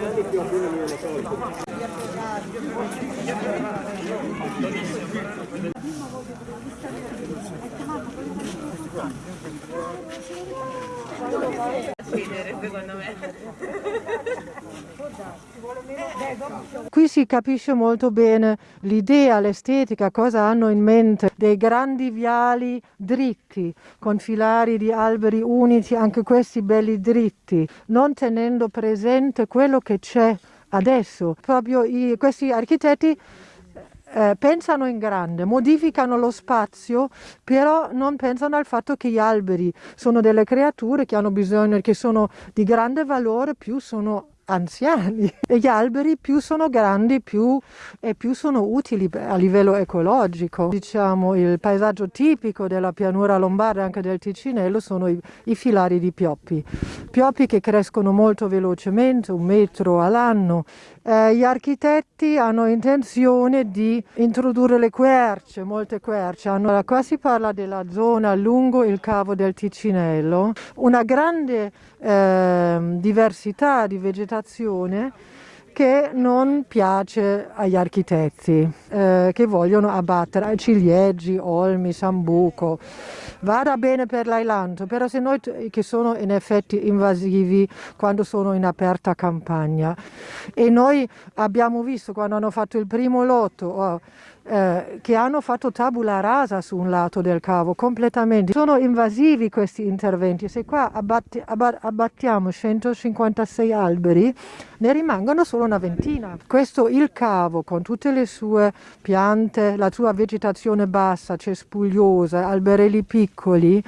私は今日はリアルタイム。Secondo me. Qui si capisce molto bene l'idea, l'estetica, cosa hanno in mente dei grandi viali dritti, con filari di alberi unici, anche questi belli dritti, non tenendo presente quello che c'è adesso. Proprio i, questi architetti eh, pensano in grande, modificano lo spazio, però non pensano al fatto che gli alberi sono delle creature che hanno bisogno, che sono di grande valore, più sono anziani e gli alberi più sono grandi più, e più sono utili a livello ecologico. Diciamo il paesaggio tipico della pianura lombarda e anche del Ticinello sono i, i, filari di pioppi, pioppi che crescono molto velocemente, un metro all'anno. Eh, gli architetti hanno intenzione di introdurre le querce, molte querce. Hanno, qua si parla della zona lungo il cavo del Ticinello, una grande eh, diversità di vegetazione che non piace agli architetti eh, che vogliono abbattere ciliegi, olmi, sambuco. Vada bene per l'ailanto, però se noi che sono in effetti invasivi quando sono in aperta campagna e noi abbiamo visto quando hanno fatto il primo lotto oh, eh, che hanno fatto tabula rasa su un lato del cavo completamente. Sono invasivi questi interventi. Se qua abbatti, abbattiamo 156 alberi, ne rimangono solo una ventina. Questo il cavo con tutte le sue piante, la sua vegetazione bassa, cespugliosa, alberelli piccoli,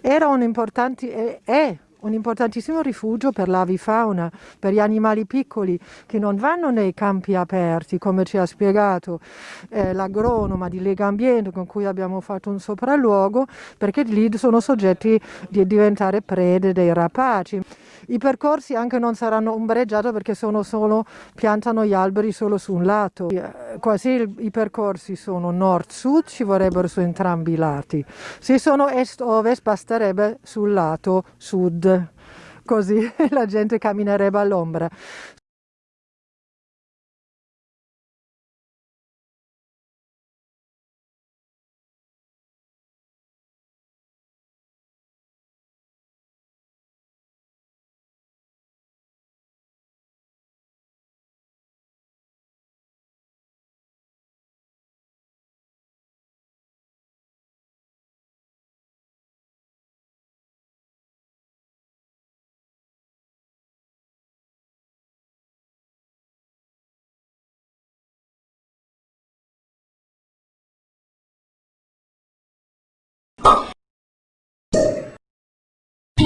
era un importante, è un importantissimo rifugio per l'avifauna, per gli animali piccoli che non vanno nei campi aperti, come ci ha spiegato eh, l'agronoma di Lega Ambiente con cui abbiamo fatto un sopralluogo, perché lì sono soggetti di diventare prede dei rapaci. I percorsi anche non saranno ombreggiati perché sono solo, piantano gli alberi solo su un lato. Quasi il, i percorsi sono nord-sud, ci vorrebbero su entrambi i lati. Se sono est-ovest basterebbe sul lato sud, così la gente camminerebbe all'ombra.